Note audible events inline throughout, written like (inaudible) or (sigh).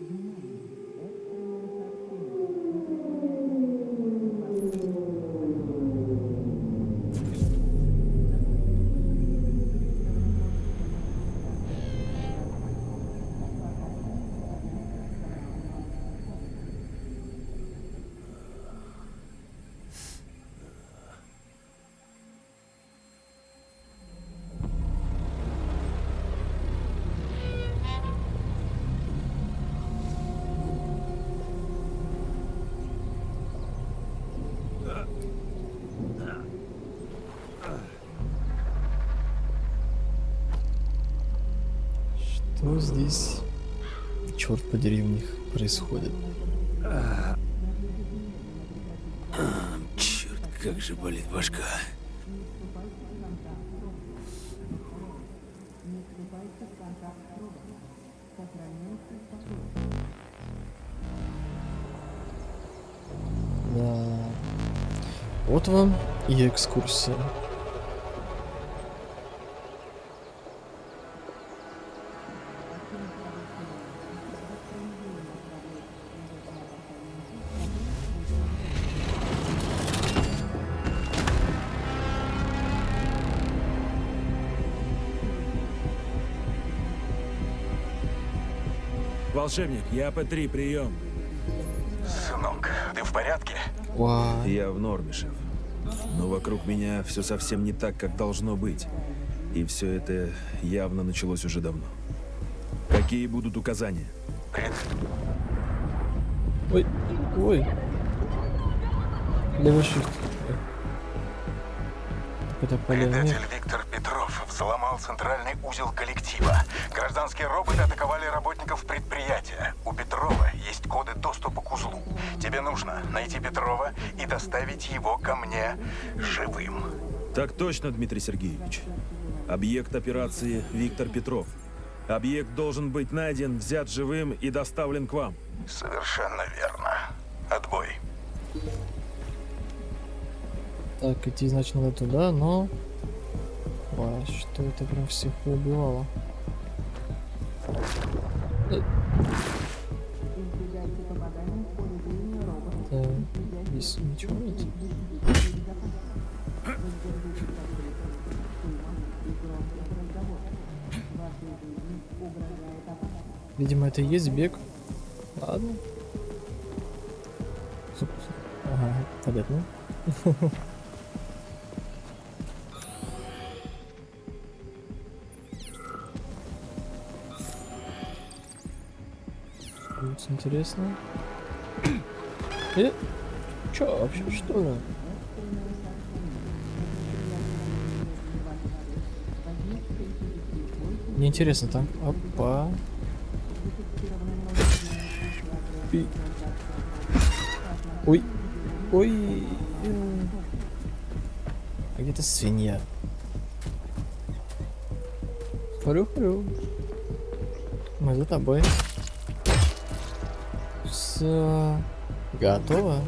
Amen. Что здесь, черт подери, у них происходит? Черт, как же болит башка. Да. Вот вам и экскурсия. Волшебник, я П3, прием. Сынок, ты в порядке? Вау. Я в норме, шеф. Но вокруг меня все совсем не так, как должно быть. И все это явно началось уже давно. Какие будут указания? Ой, ой. Левый shift. Это полевник. Предатель Виктор Петров взломал центральный узел коллектива. Гражданские роботы атаковали работников предприятия. Петрова есть коды доступа к узлу. Тебе нужно найти Петрова и доставить его ко мне живым. Так точно, Дмитрий Сергеевич. Объект операции Виктор Петров. Объект должен быть найден, взят живым и доставлен к вам. Совершенно верно. Отбой. Так, идти, значит, надо туда, но... Ой, что это прям всех убивало? Здесь ничего нет? Видимо, это и есть бег. Ладно. Ага, понятно. Интересно. Э? Чё вообще, что ли? Мне интересно там. Опа. И- Ой. Ой. А где-то свинья. Хрю-хрю. Мы за тобой. Все. Готово.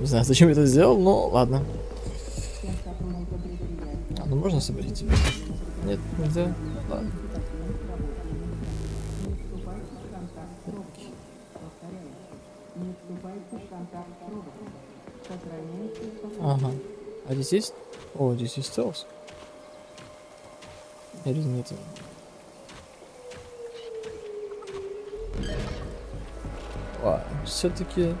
Не знаю, зачем я это сделал, но ладно. А, ну можно собрать? Нет, нельзя. Ладно. Ага. А здесь есть? О, здесь есть стелс. Или нет? все-таки...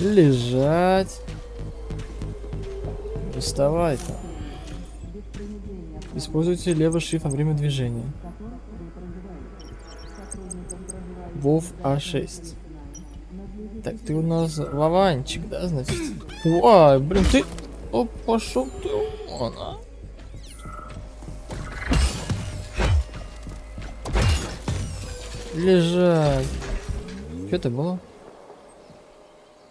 Лежать. Не вставай там. Используйте левый шифт во время движения. Вов А6. Так, ты у нас Вованчик, да, значит? Ой, блин, ты... О, пошел ты вон, а. Лежать. Что это было?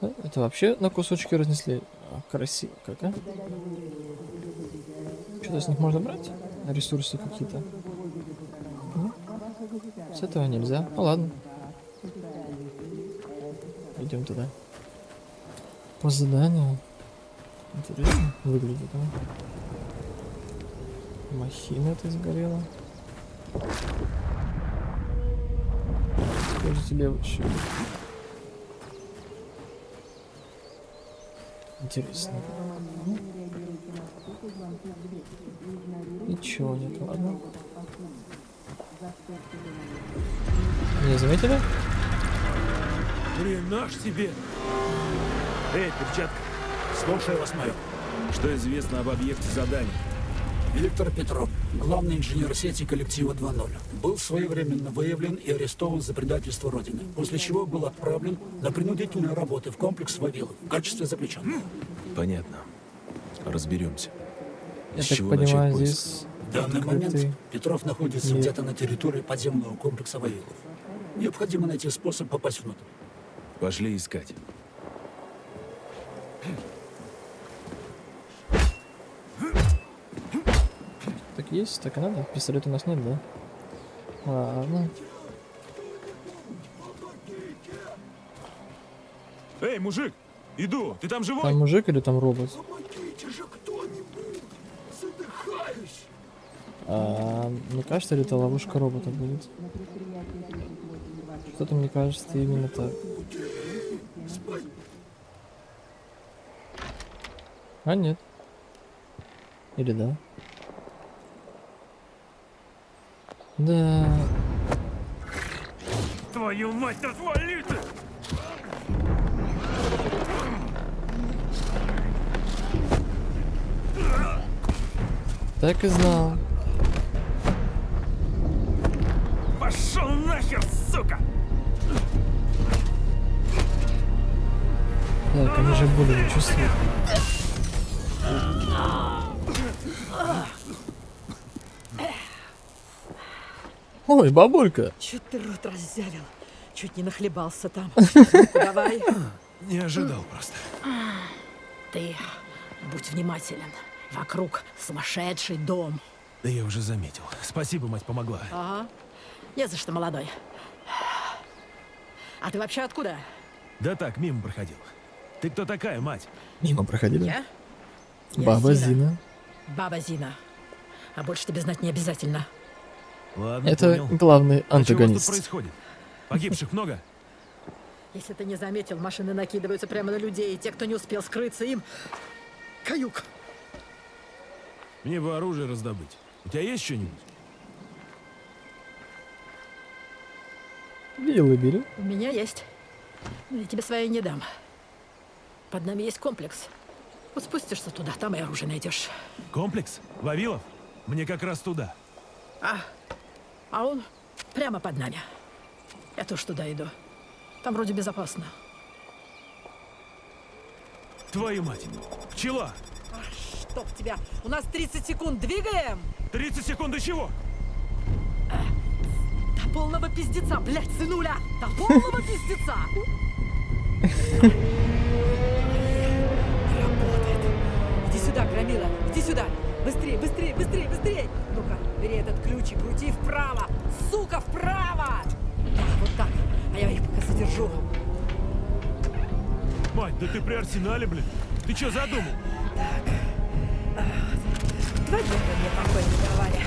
Это вообще на кусочки разнесли. Красиво как, а? Что-то с них можно брать? Ресурсы какие-то. С этого нельзя. Ну ладно. Идем туда. По заданию. Интересно выглядит, а? Махина это сгорела. Скажи тебе вообще. Интересно. Ничего нет, ладно. Не заметили? Наш тебе. Эй, перчатка, Слушаю вас, майор. что известно об объекте задания? Виктор Петров, главный инженер сети коллектива 2.0, был своевременно выявлен и арестован за предательство Родины, после чего был отправлен на принудительные работы в комплекс Вавилов в качестве заключенного. Понятно. Разберемся. Я С так чего понимаю, начать поиск? здесь В данный момент Петров находится где-то на территории подземного комплекса Вавилов. Необходимо найти способ попасть внутрь. Пошли искать. Так есть, так и надо. Пистолет у нас нет, да? Ладно. Эй, мужик, иду, ты там живой? Там мужик или там робот? Помогите же кто-нибудь! Задыхаюсь! А, мне кажется, или это ловушка робота будет? Что-то мне кажется именно так. А нет. Или да? Да. Твою мать, отвали ты! Так и знал. Пошел нахер, сука! Так, они же боли не чувствуют. Ой, бабулька. Чуть ты рот раззявил. Чуть не нахлебался там. (laughs) Давай. Не ожидал просто. Ты будь внимателен. Вокруг сумасшедший дом. Да я уже заметил. Спасибо, мать помогла. Ага. Не за что, молодой. А ты вообще откуда? Да так, мимо проходил. Ты кто такая, мать? Мимо проходили. Я? Я Баба Зина. Баба Зина. А больше тебе знать не обязательно. Ладно, Это понял. главный А что у вас тут антагонист. происходит? Погибших много? Если ты не заметил, машины накидываются прямо на людей, и те, кто не успел скрыться, им... Каюк! Мне бы оружие раздобыть. У тебя есть что-нибудь? Виллы бери. У меня есть. Но я тебе своей не дам. Под нами есть комплекс. Вот спустишься туда, там и оружие найдешь. Комплекс? Вавилов? Мне как раз туда. А, а он прямо под нами. Я тоже туда иду. Там вроде безопасно. Твою мать! Пчела! Чтоб тебя! У нас 30 секунд, двигаем! 30 секунд до чего? До полного пиздеца, блядь, сынуля! До полного пиздеца! Работает. Иди сюда, Громила, иди сюда! Быстрее, быстрее, быстрее, быстрее! Ну-ка, бери этот ключ и крути вправо! Сука, вправо! Да, вот так. А я их пока задержу. Мать, да ты при арсенале, блин. Ты что задумал? Два дня мне покоя не давали.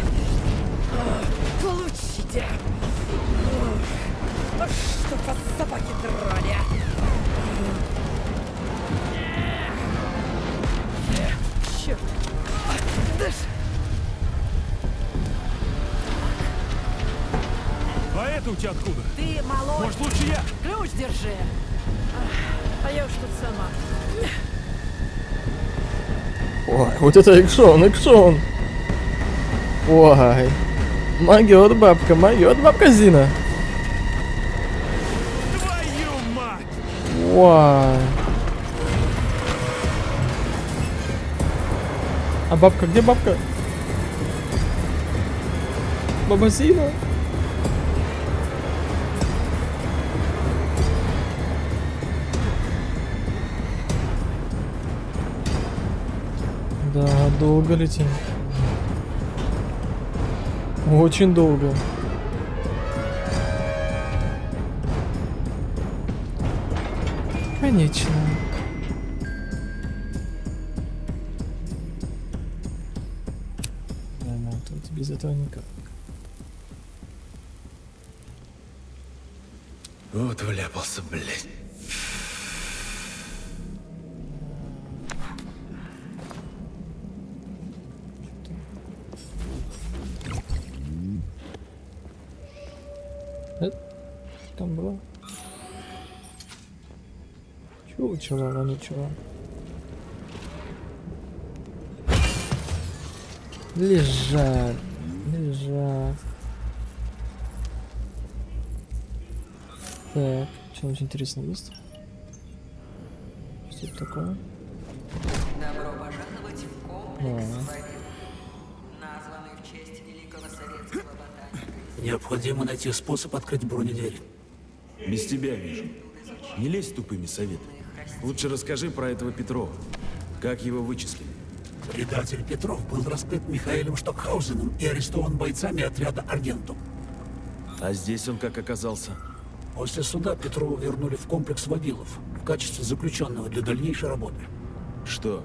Получите! Ох, Что вас собаки драли! Ж- А это у тебя откуда? Ты молодой! Может, лучше я? Ключ держи! А- А я уж тут сама. Ой, вот это экшон, экшон. Ой. Могет бабка, могет бабка Зина. Твою мать! Ой. А бабка, где бабка? Баба Зина. Да, долго летим. Очень долго. Конечно. Этого никак. Вот вляпался, блядь. Там было. Чего, чего, а ничего. Лежат, Так, что-нибудь интересное есть? Что это такое? Добро пожаловать в комплекс Ага. Вавилов, названный в честь великого советского ботаника. Необходимо найти способ открыть бронедверь. Без тебя вижу. Не лезь тупыми советами. Лучше расскажи про этого Петрова. Как его вычислили? Предатель Петров был раскрыт Михаилом Штокхаузеном и арестован бойцами отряда «Аргентум». А здесь он как оказался? После суда Петрова вернули в комплекс Вавилов в качестве заключенного для дальнейшей работы. Что,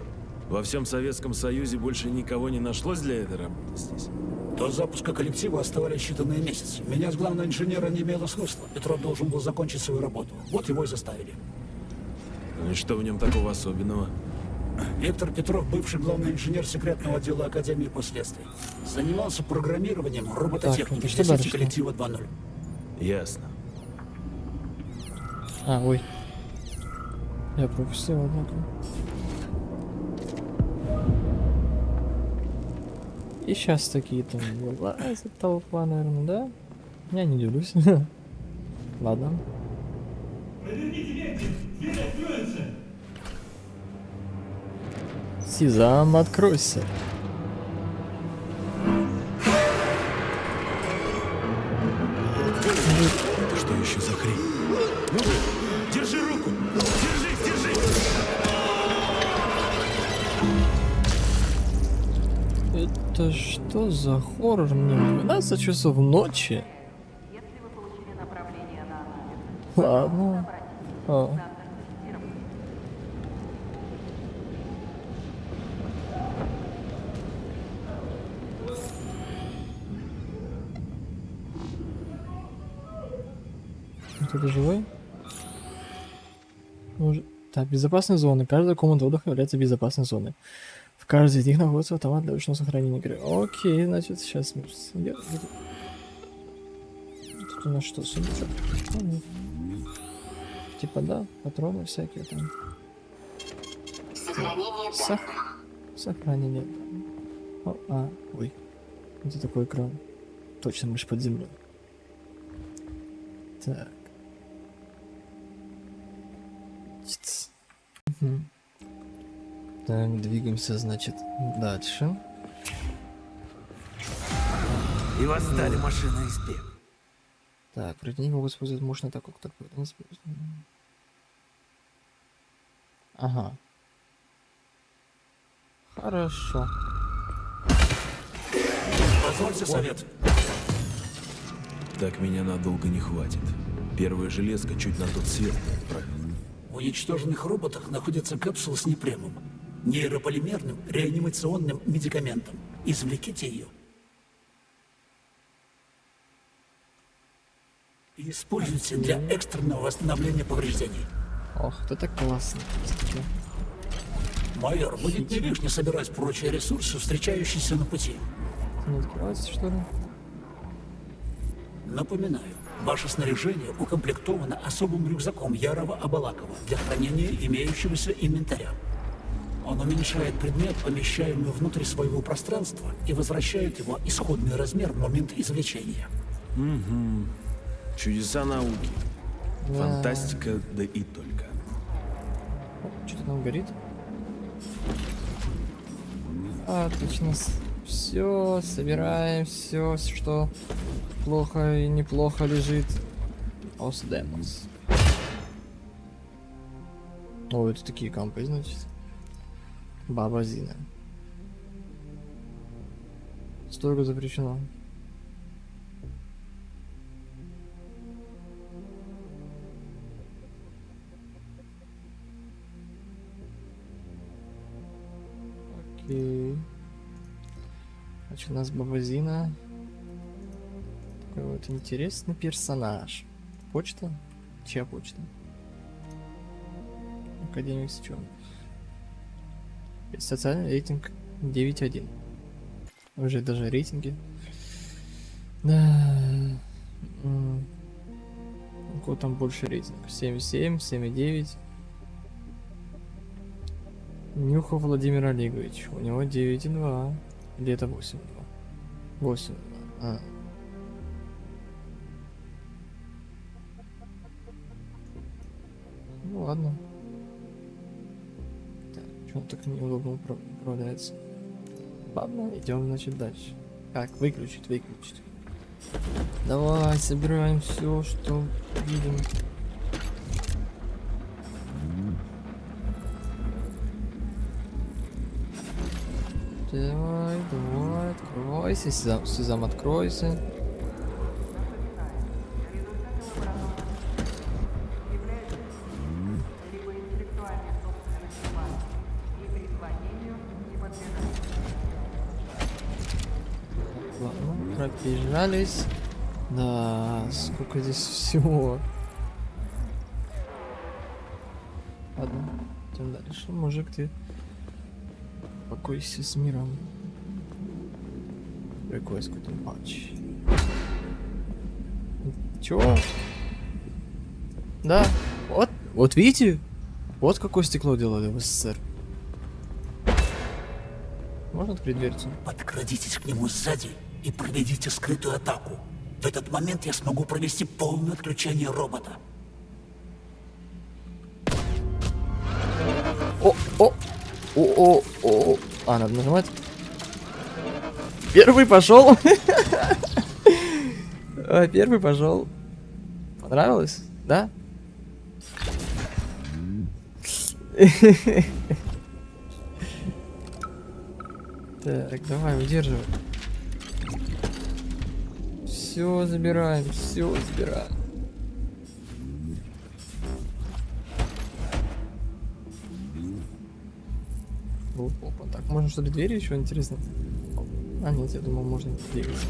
во всем Советском Союзе больше никого не нашлось для этой работы здесь? До запуска коллектива оставались считанные месяцы. Менять главного инженера не имело смысла. Петров должен был закончить свою работу. Вот его и заставили. Ну и что в нем такого особенного? Виктор Петров, бывший главный инженер секретного отдела Академии последствий. Занимался программированием Так, робототехники сети дальше? коллектива 2.0. Ясно. А, ой. Я пропустил, однако. И сейчас такие там вылазят толпа, наверное, да? Я не делюсь. (laughs) Ладно. Сизам, откройся. За хоррор мне? 12 часов ночи? Ладно. О. центр тестирования. Кто-то живой? Может... Так, безопасные зоны. Каждая комната отдыха является безопасной зоной. В каждой из них находится автомат для ручного сохранения игры. Окей, значит, сейчас... я- Тут у нас что, сундучок? Типа, да, патроны всякие там. Сох... Сохранение. О, а, ой. Это такой экран. Точно, мы под землей. Так. Так, двигаемся, значит, дальше. И восстали машины из пеп. Так, противники могут использовать мощный атаку, как используют. Ага. Хорошо. Позвольте совет. Так меня надолго не хватит. Первая железка чуть на тот свет. В уничтоженных роботах находится капсула с непремом, нейрополимерным реанимационным медикаментом. Извлеките ее. И используйте для экстренного восстановления повреждений. Ох, это классно. Майор, будет не лишне собирать прочие ресурсы, встречающиеся на пути. Не открывается, что ли? Напоминаю, ваше снаряжение укомплектовано особым рюкзаком Ярова Абалакова для хранения имеющегося инвентаря. Он уменьшает предмет, помещаемый внутрь своего пространства, и возвращает его исходный размер в момент извлечения. Чудеса науки. Да. Фантастика, да и только. Что-то там горит. Отлично. Все, собираем все, что плохо и неплохо лежит. Ос Демос. О, это такие компы, значит. Баба Зина. Строго запрещено. Окей. Значит, у нас Баба Зина. такой вот интересный персонаж. Почта? Чья почта? Академик Стюн. Социальный рейтинг 9.1. Уже даже рейтинги. Да. У там больше рейтинг? 7.7, 7.9. Нюхов Владимир Олегович. У него 9.2. Или это 8.2? 8.2. А. так неудобно упра- управляется? Ладно, идем, значит, дальше. Так, выключить, выключить. Давай, собираем все, что видим. Давай, давай, откройся, сезам, сезам откройся. Пробежались. Да, сколько здесь всего. Ладно, идем дальше. Мужик, ты покойся с миром. Request какой-то матч. Чё? Да, вот, вот видите? Вот какое стекло делали в СССР. Можно открыть дверцу? Подкрадитесь к нему сзади и проведите скрытую атаку. В этот момент я смогу провести полное отключение робота. О, о, о, о, о. А, надо нажимать. Первый пошел. А, Первый пошел. Понравилось? Да? Так, давай, удерживай. Все забираем, все забираем. Оп, Опа, так, можно что ли двери еще интересно? А, нет, я думал, можно двигаться.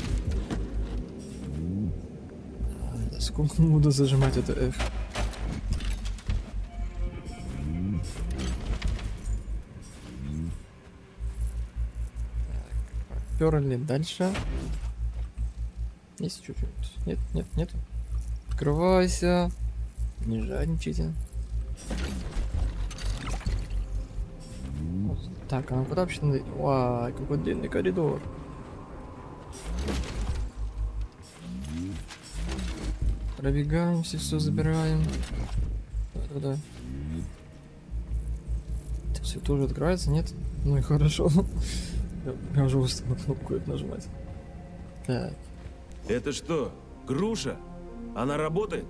Сколько буду зажимать это F? Перли дальше. Есть чуть-чуть. Нет, нет, нет. Открывайся. Не жадничайте. Так, а куда вообще надо... Вау, какой длинный коридор. Пробегаемся, все забираем. Да-да-да. Все тоже открывается, нет? Ну и хорошо. (laughs) Я, я уже устал кнопку нажимать. Так, Это что, груша? Она работает?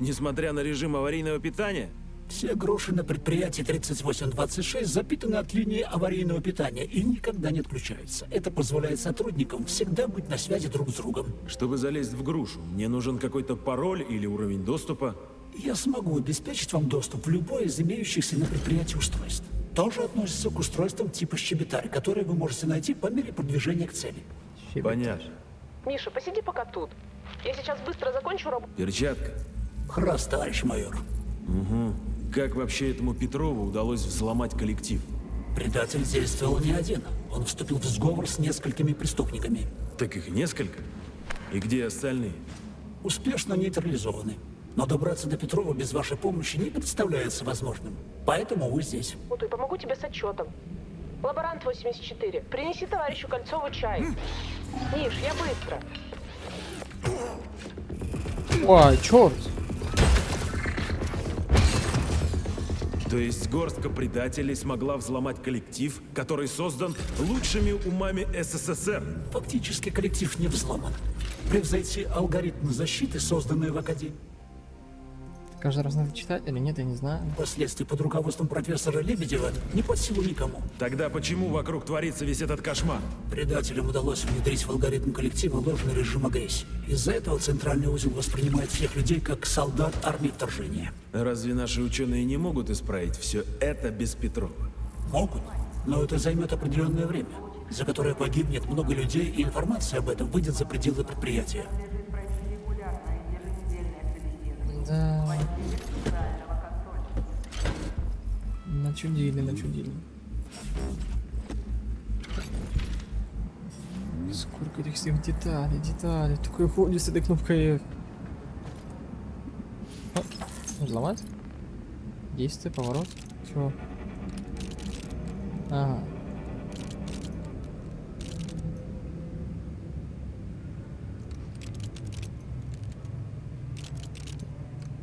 Несмотря на режим аварийного питания? Все груши на предприятии 3826 запитаны от линии аварийного питания и никогда не отключаются. Это позволяет сотрудникам всегда быть на связи друг с другом. Чтобы залезть в грушу, мне нужен какой-то пароль или уровень доступа. Я смогу обеспечить вам доступ в любое из имеющихся на предприятии устройств. Тоже относится к устройствам типа щебетарь, которые вы можете найти по мере продвижения к цели. Понятно. Миша, посиди пока тут. Я сейчас быстро закончу работу. Перчатка. Храс, товарищ майор. Угу. Как вообще этому Петрову удалось взломать коллектив? Предатель действовал не один. Он вступил в сговор с несколькими преступниками. Так их несколько. И где остальные? Успешно нейтрализованы. Но добраться до Петрова без вашей помощи не представляется возможным. Поэтому вы здесь. и помогу тебе с отчетом. Лаборант 84, принеси товарищу Кольцову чай. Миш, я быстро. Ой, черт! То есть горстка предателей смогла взломать коллектив, который создан лучшими умами СССР. Фактически коллектив не взломан. Превзойти алгоритмы защиты, созданные в Академии, Каждый раз надо читать или нет, я не знаю. впоследствии под руководством профессора Лебедева, не под силу никому. Тогда почему вокруг творится весь этот кошмар? Предателям удалось внедрить в алгоритм коллектива ложный режим агрессии. Из-за этого центральный узел воспринимает всех людей как солдат армии вторжения. Разве наши ученые не могут исправить все это без Петрова? Могут, но это займет определенное время, за которое погибнет много людей, и информация об этом выйдет за пределы предприятия. Начудили, начудили. Сколько этих всех деталей, деталей. Такой ходит с этой кнопкой F. О, взломать? Действие, поворот. Чего? Ага.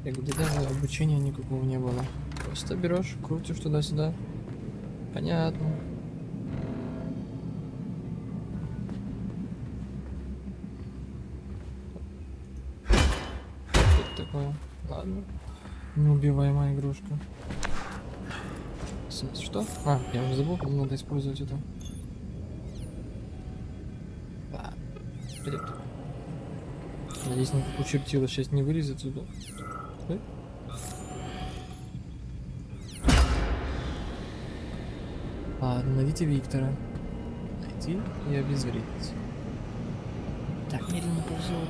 И где даже обучения никакого не было. Просто берешь, крутишь туда-сюда. Понятно. Что такое? Ладно. Неубиваемая игрушка. Что? А, я уже забыл, надо использовать это. А, вперед. Надеюсь, никакого чертила сейчас не вылезет сюда. Ладно, найдите Виктора. Найти и обезвредить. Так, медленно ползет.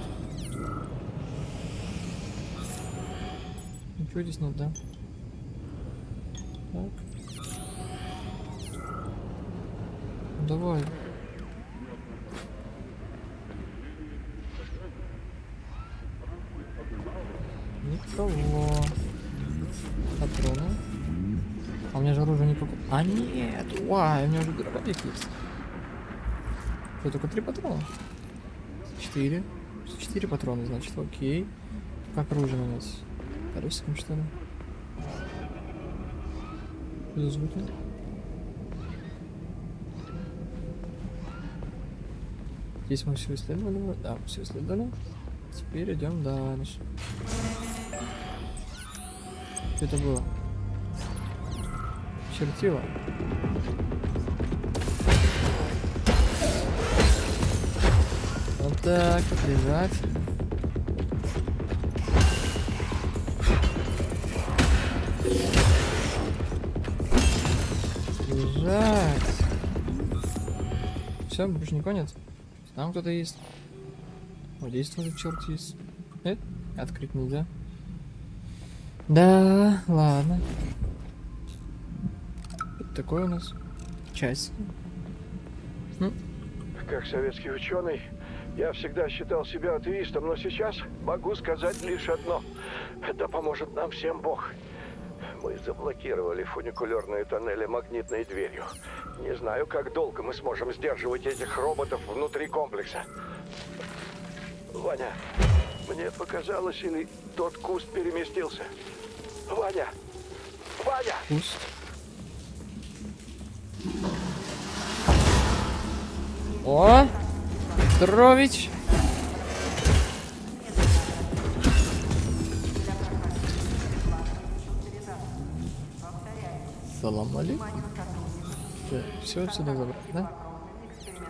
Ничего здесь нет, да? Так. Ну, Давай. Никого. Патроны. А у меня же оружие никакого. А нет, вай, у меня уже дробовик есть. Что, только три патрона? Четыре. Четыре патрона, значит, окей. Как оружие нанять? Колесиком, что ли? Что звуки? Здесь мы все исследовали. Да, все исследовали. Теперь идем дальше. Что это было? Чертила. Вот так вот лежать. Все, больше никого нет. Там кто-то есть. Вот здесь тоже черт есть. Э, открыть нельзя. Да, ладно. Это такое у нас. Часики. Как советский ученый, я всегда считал себя атеистом, но сейчас могу сказать лишь одно. Это поможет нам всем Бог. Мы заблокировали фуникулерные тоннели магнитной дверью. Не знаю, как долго мы сможем сдерживать этих роботов внутри комплекса. Ваня, мне показалось, или тот куст переместился? Ваня! Ваня! Пусть. О! Петрович! Салам алейкум. Все отсюда забрать, да?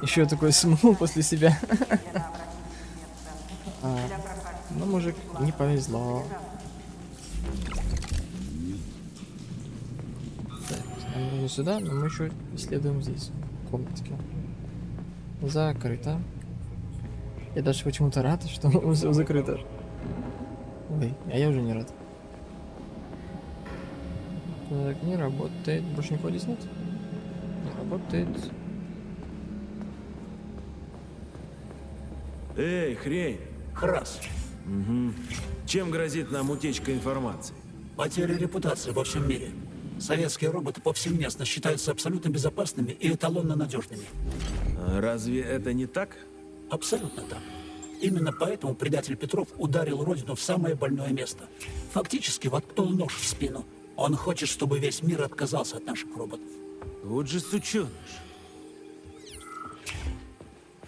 Еще такой (laughs) смол после себя. (laughs) А, ну, мужик, не повезло. Так, нам нужно сюда, но мы еще исследуем здесь, в комнатке. Закрыто. Я даже почему-то рад, что (laughs) все закрыто. Ой, а я уже не рад. Так, не работает. Больше никого здесь нет? Не работает. Эй, хрень! Храс. Чем грозит нам утечка информации? Потеря репутации во всем мире. Советские роботы повсеместно считаются абсолютно безопасными и эталонно надежными. А Разве это не так? Абсолютно так. Именно поэтому предатель Петров ударил Родину в самое больное место. Фактически воткнул нож в спину. Он хочет, чтобы весь мир отказался от наших роботов. Вот же сученыш.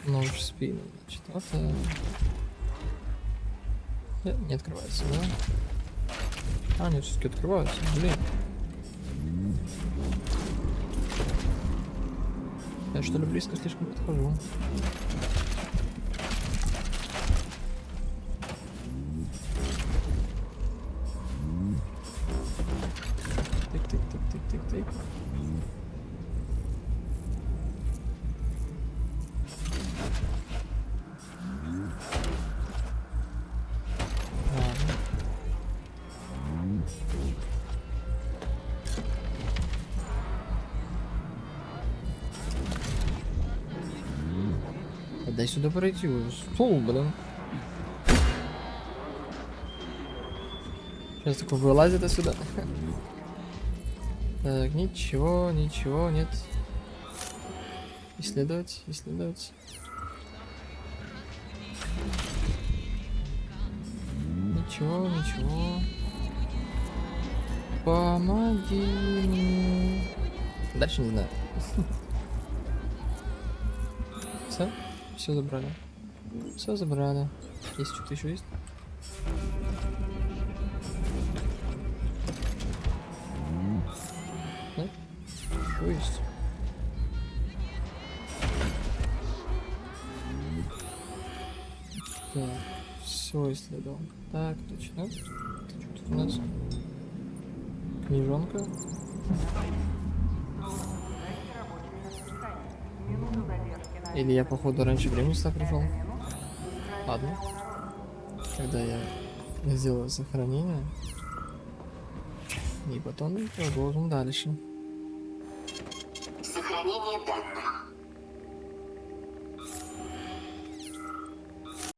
Нож в спину, значит. Вот. э. Э, Не открывается, да? А, нет, все-таки открываются. Блин. Я что ли близко слишком подхожу? Тык-тык-тык-тык-тык-тык. Дай сюда пройти. Стол, блин. Сейчас такой вылазит отсюда. (laughs) Так, ничего, ничего, нет. Исследовать, исследовать. Ничего, ничего. Помоги мне. Дальше не знаю. (laughs) Все? Все забрали. Все забрали. Есть что-то еще есть? Да? Что есть? Так, все исследовал. Так, точно. Что тут у нас? Книжонка. Или я, походу, раньше времени сюда пришел? Ладно. Когда я сделаю сохранение. И потом продолжим дальше. Сохранение данных.